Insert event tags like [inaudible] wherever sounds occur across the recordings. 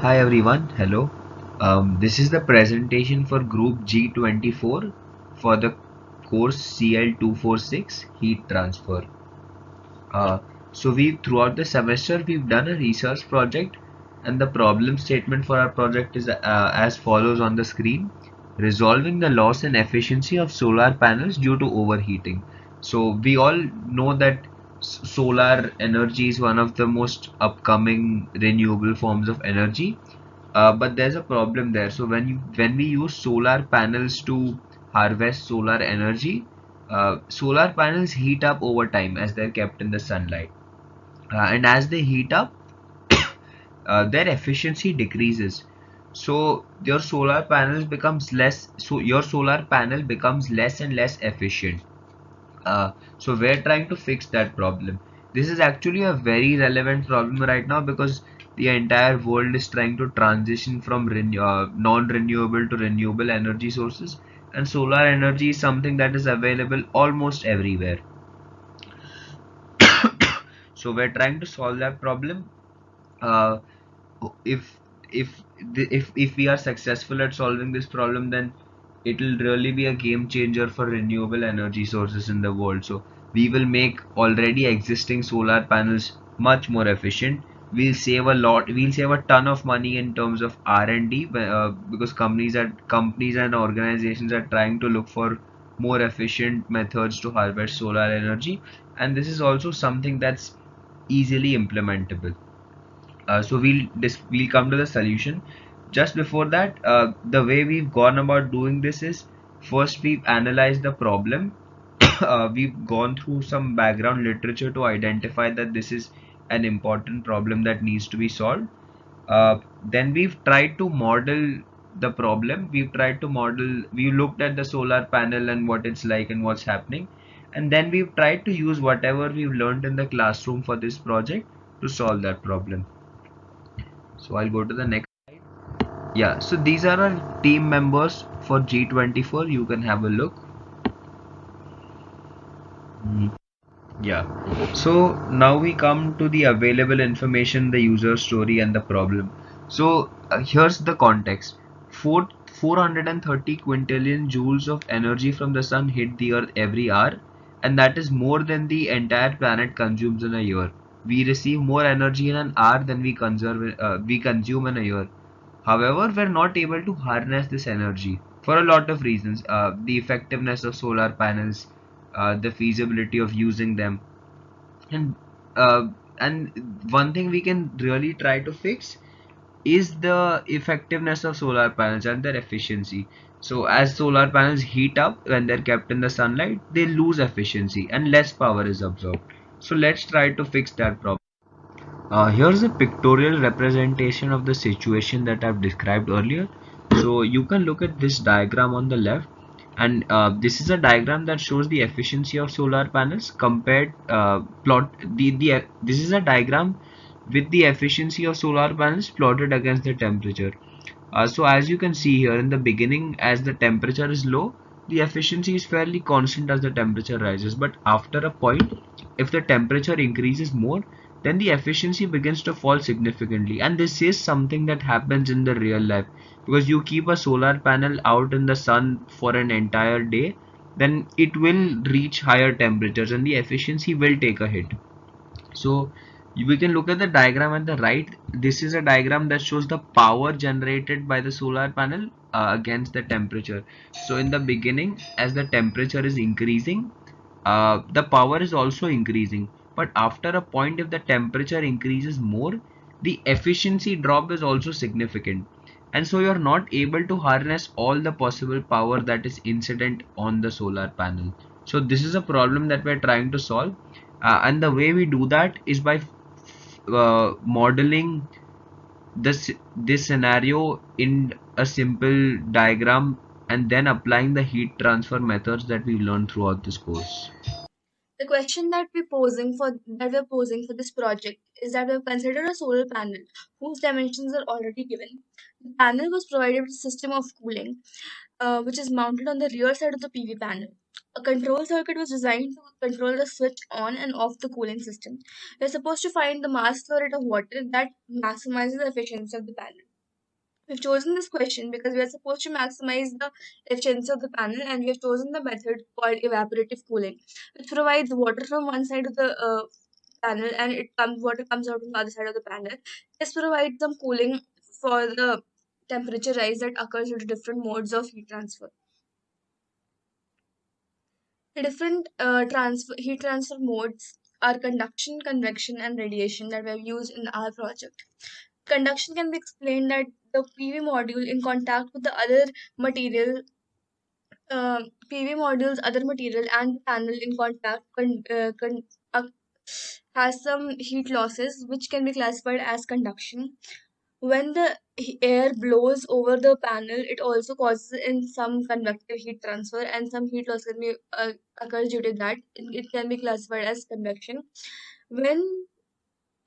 Hi everyone, hello. Um, this is the presentation for group G24 for the course CL246 heat transfer. Uh, so we throughout the semester we've done a research project and the problem statement for our project is uh, as follows on the screen. Resolving the loss in efficiency of solar panels due to overheating. So we all know that solar energy is one of the most upcoming renewable forms of energy. Uh, but there's a problem there. So when you when we use solar panels to harvest solar energy uh, solar panels heat up over time as they're kept in the sunlight. Uh, and as they heat up [coughs] uh, their efficiency decreases. So your solar panels becomes less so your solar panel becomes less and less efficient uh, so we're trying to fix that problem. This is actually a very relevant problem right now because the entire world is trying to transition from uh, non-renewable to renewable energy sources. And solar energy is something that is available almost everywhere. [coughs] So we're trying to solve that problem. Uh, if if if if we are successful at solving this problem then it will really be a game changer for renewable energy sources in the world. So we will make already existing solar panels much more efficient. We'll save a lot we'll save a ton of money in terms of r&d uh, because companies are companies and organizations are trying to look for more efficient methods to harvest solar energy. And this is also something that's easily implementable. Uh, so we'll we'll come to the solution just before that uh, the way we've gone about doing this is first we've analyzed the problem. [coughs] Uh, we've gone through some background literature to identify that this is an important problem that needs to be solved. Uh, then we've tried to model the problem. We've tried to model we looked at the solar panel and what it's like and what's happening. And then we've tried to use whatever we've learned in the classroom for this project to solve that problem. So i'll go to the next yeah so these are our team members for g24 you can have a look. Yeah. So now we come to the available information the user story and the problem. So uh, here's the context. Four, 430 quintillion joules of energy from the sun hit the earth every hour and that is more than the entire planet consumes in a year. We receive more energy in an hour than we conserve uh, we consume in a year however we're not able to harness this energy for a lot of reasons. Uh, the effectiveness of solar panels uh, the feasibility of using them. And uh, and one thing we can really try to fix is the effectiveness of solar panels and their efficiency. So as solar panels heat up when they're kept in the sunlight they lose efficiency and less power is absorbed. So let's try to fix that problem uh, here's a pictorial representation of the situation that I've described earlier. So you can look at this diagram on the left. And uh, this is a diagram that shows the efficiency of solar panels compared uh, plot the, the this is a diagram with the efficiency of solar panels plotted against the temperature. Uh, so as you can see here in the beginning as the temperature is low the efficiency is fairly constant as the temperature rises. But after a point if the temperature increases more then the efficiency begins to fall significantly. And this is something that happens in the real life. Because you keep a solar panel out in the sun for an entire day then it will reach higher temperatures and the efficiency will take a hit. So we can look at the diagram at the right. This is a diagram that shows the power generated by the solar panel uh, against the temperature. So in the beginning as the temperature is increasing uh, the power is also increasing but after a point if the temperature increases more the efficiency drop is also significant. And so you're not able to harness all the possible power that is incident on the solar panel. So this is a problem that we're trying to solve. Uh, and the way we do that is by uh, modeling this this scenario in a simple diagram and then applying the heat transfer methods that we learned throughout this course the question that we're posing for that we're posing for this project is that we've considered a solar panel whose dimensions are already given. The panel was provided with a system of cooling, uh, which is mounted on the rear side of the PV panel. A control circuit was designed to control the switch on and off the cooling system. We're supposed to find the mass flow rate of water that maximizes the efficiency of the panel. We've chosen this question because we are supposed to maximize the efficiency of the panel and we have chosen the method called evaporative cooling, which provides water from one side of the uh, panel and it comes water comes out from the other side of the panel. This provides some cooling for the temperature rise that occurs due to different modes of heat transfer. The different uh, transfer heat transfer modes are conduction, convection, and radiation that we have used in our project. Conduction can be explained that the PV module in contact with the other material, uh, PV module's other material and the panel in contact con- uh, con- uh, has some heat losses which can be classified as conduction. When the air blows over the panel, it also causes in some convective heat transfer and some heat loss can be uh, occurs due to that. It, it can be classified as convection. When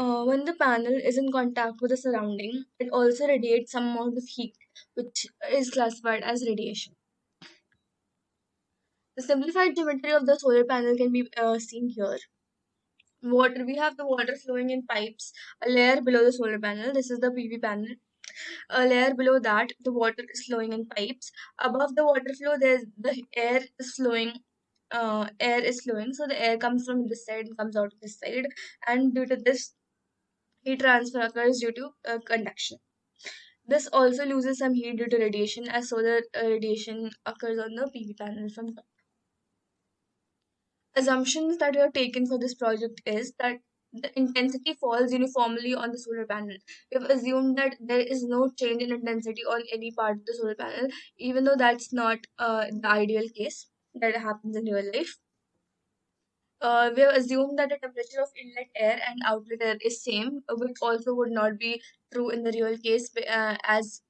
uh, when the panel is in contact with the surrounding, it also radiates some amount of heat, which is classified as radiation. The simplified geometry of the solar panel can be uh, seen here. Water, we have the water flowing in pipes, a layer below the solar panel. This is the PV panel. A layer below that, the water is flowing in pipes. Above the water flow, there's the air is flowing. Uh, air is flowing, so the air comes from this side and comes out of this side, and due to this, heat transfer occurs due to uh, conduction. This also loses some heat due to radiation, as solar uh, radiation occurs on the PV panel from top. Assumptions that we have taken for this project is that the intensity falls uniformly on the solar panel. We have assumed that there is no change in intensity on any part of the solar panel, even though that's not uh, the ideal case that happens in real life. Uh, we have assumed that the temperature of inlet air and outlet air is same, which also would not be true in the real case, uh, as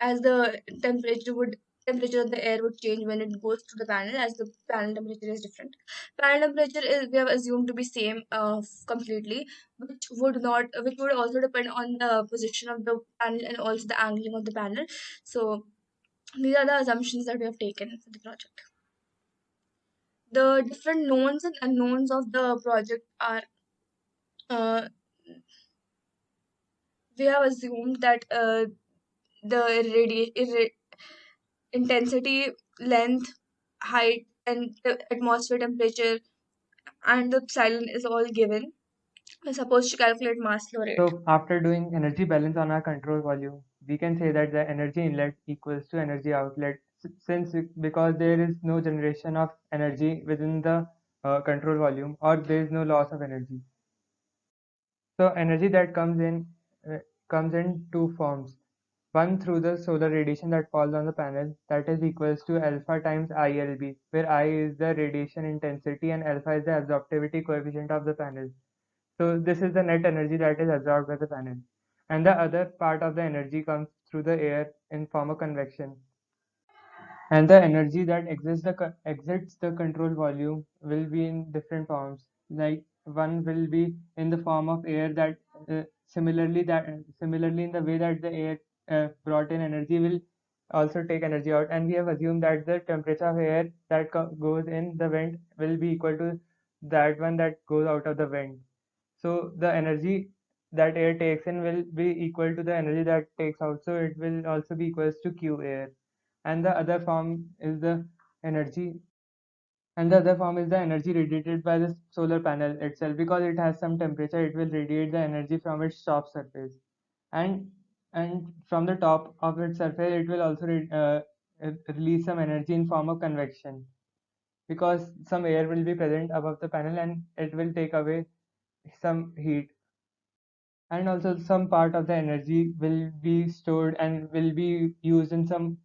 as the temperature would temperature of the air would change when it goes to the panel as the panel temperature is different. Panel temperature is we have assumed to be same uh, completely which would not which would also depend on the position of the panel and also the angling of the panel. So these are the assumptions that we have taken for the project the different knowns and unknowns of the project are uh, we have assumed that uh, the radi- intensity, length, height, and the atmosphere temperature and the epsilon is all given. We're supposed to calculate mass flow rate. So after doing energy balance on our control volume, we can say that the energy inlet equals to energy outlet since because there is no generation of energy within the uh, control volume or there is no loss of energy. So energy that comes in uh, comes in two forms. One through the solar radiation that falls on the panel that is equals to alpha times ILB where I is the radiation intensity and alpha is the absorptivity coefficient of the panel. So this is the net energy that is absorbed by the panel. And the other part of the energy comes through the air in form of convection. And the energy that exits the exits the control volume will be in different forms. Like one will be in the form of air that uh, similarly that similarly in the way that the air uh, brought in energy will also take energy out. And we have assumed that the temperature of air that goes in the vent will be equal to that one that goes out of the vent. So the energy that air takes in will be equal to the energy that takes out. So it will also be equals to q air and the other form is the energy and the other form is the energy radiated by the solar panel itself. Because it has some temperature it will radiate the energy from its top surface. And and from the top of its surface it will also re uh, release some energy in form of convection. Because some air will be present above the panel and it will take away some heat. And also some part of the energy will be stored and will be used in some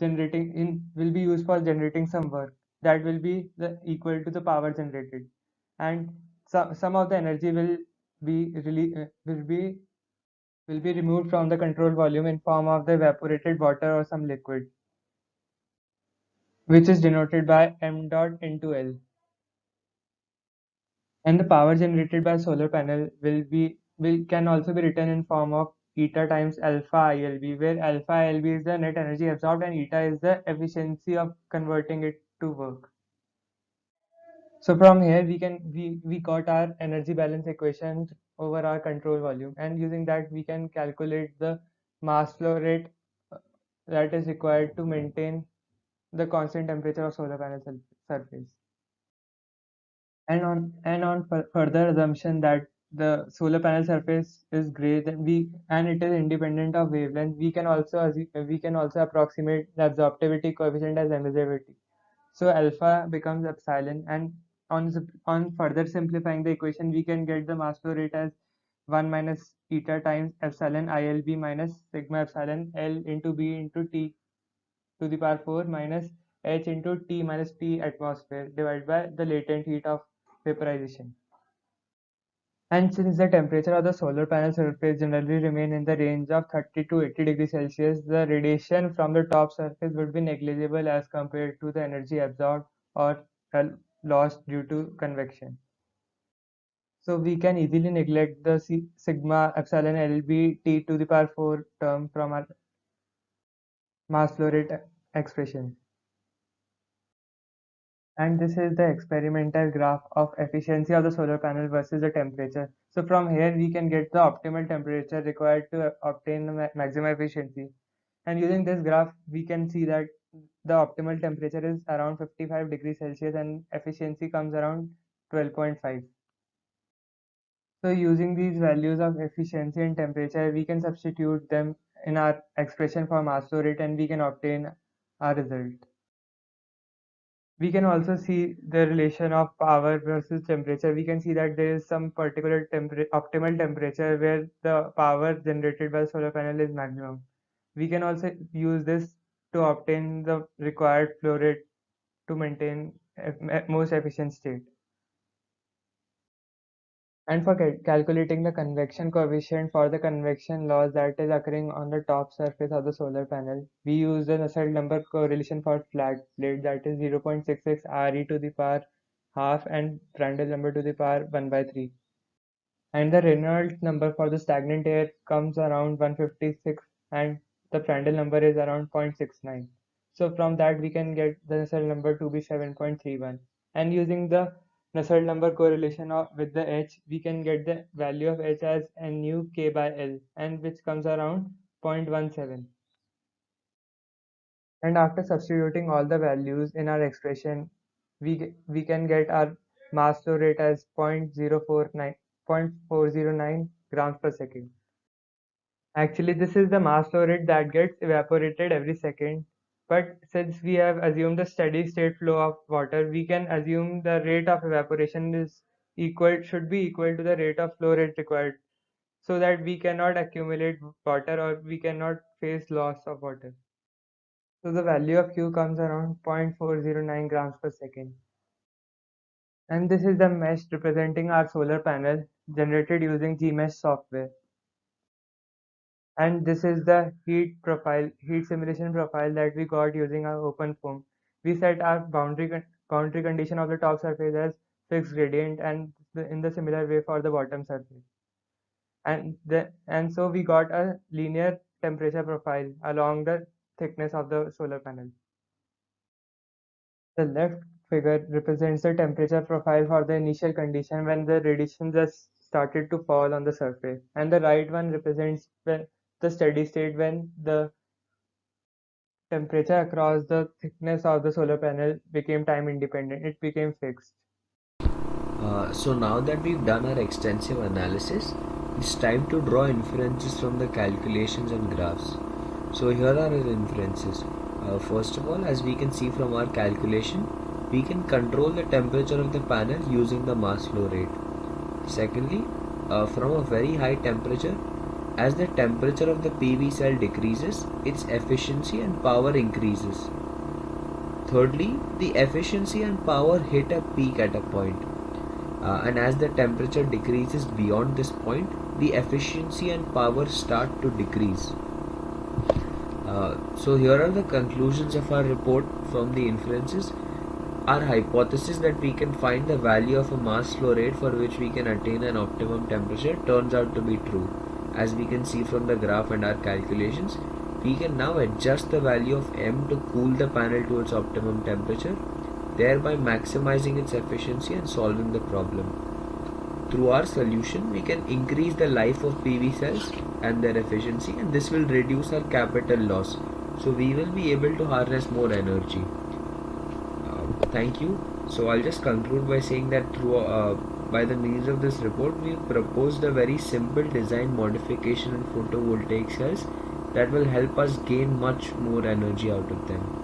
generating in will be used for generating some work. That will be the equal to the power generated. And some some of the energy will be really uh, will be will be removed from the control volume in form of the evaporated water or some liquid which is denoted by m dot into l. And the power generated by solar panel will be will can also be written in form of eta times alpha ILB, where alpha ILB is the net energy absorbed and eta is the efficiency of converting it to work. So from here we can we, we got our energy balance equation over our control volume and using that we can calculate the mass flow rate uh, that is required to maintain the constant temperature of solar panel surface. And on and on further assumption that the solar panel surface is gray then we and it is independent of wavelength we can also we can also approximate the absorptivity coefficient as emissivity so alpha becomes epsilon and on on further simplifying the equation we can get the mass flow rate as 1 minus eta times epsilon ilb minus sigma epsilon l into b into t to the power 4 minus h into t minus t atmosphere divided by the latent heat of vaporization. And since the temperature of the solar panel surface generally remain in the range of 30 to 80 degrees Celsius, the radiation from the top surface would be negligible as compared to the energy absorbed or lost due to convection. So we can easily neglect the sigma epsilon LB T to the power 4 term from our mass flow rate expression. And this is the experimental graph of efficiency of the solar panel versus the temperature. So from here we can get the optimal temperature required to obtain the maximum efficiency. And using this graph we can see that the optimal temperature is around 55 degrees Celsius and efficiency comes around 12.5. So using these values of efficiency and temperature, we can substitute them in our expression for mass flow rate and we can obtain our result. We can also see the relation of power versus temperature. We can see that there is some particular temper optimal temperature where the power generated by solar panel is maximum. We can also use this to obtain the required flow rate to maintain most efficient state. And for cal calculating the convection coefficient for the convection loss that is occurring on the top surface of the solar panel, we use the Nusselt number correlation for flat plate that is 0.66 Re to the power half and Prandtl number to the power 1 by 3. And the Reynolds number for the stagnant air comes around 156 and the Prandtl number is around 0.69. So from that we can get the Nusselt number to be 7.31 and using the Nusselt number correlation with the h, we can get the value of h as nu k by l, and which comes around 0.17. And after substituting all the values in our expression, we we can get our mass flow rate as 0.049 0.409 grams per second. Actually, this is the mass flow rate that gets evaporated every second but since we have assumed the steady state flow of water, we can assume the rate of evaporation is equal should be equal to the rate of flow rate required so that we cannot accumulate water or we cannot face loss of water. So the value of Q comes around 0.409 grams per second. And this is the mesh representing our solar panel generated using Gmsh software and this is the heat profile heat simulation profile that we got using our open OpenFOAM we set our boundary boundary condition of the top surface as fixed gradient and the, in the similar way for the bottom surface. And the and so we got a linear temperature profile along the thickness of the solar panel. The left figure represents the temperature profile for the initial condition when the radiation just started to fall on the surface and the right one represents when the steady state when the temperature across the thickness of the solar panel became time independent it became fixed. Uh, so now that we've done our extensive analysis it's time to draw inferences from the calculations and graphs. So here are our inferences. Uh, first of all as we can see from our calculation we can control the temperature of the panel using the mass flow rate. Secondly uh, from a very high temperature as the temperature of the PV cell decreases, its efficiency and power increases. Thirdly, the efficiency and power hit a peak at a point. Uh, and as the temperature decreases beyond this point, the efficiency and power start to decrease. Uh, so here are the conclusions of our report from the inferences. Our hypothesis that we can find the value of a mass flow rate for which we can attain an optimum temperature turns out to be true as we can see from the graph and our calculations we can now adjust the value of M to cool the panel to its optimum temperature thereby maximizing its efficiency and solving the problem. Through our solution, we can increase the life of PV cells and their efficiency and this will reduce our capital loss. So we will be able to harness more energy. Uh, thank you. So I'll just conclude by saying that through uh, by the means of this report, we proposed a very simple design modification in photovoltaic cells that will help us gain much more energy out of them.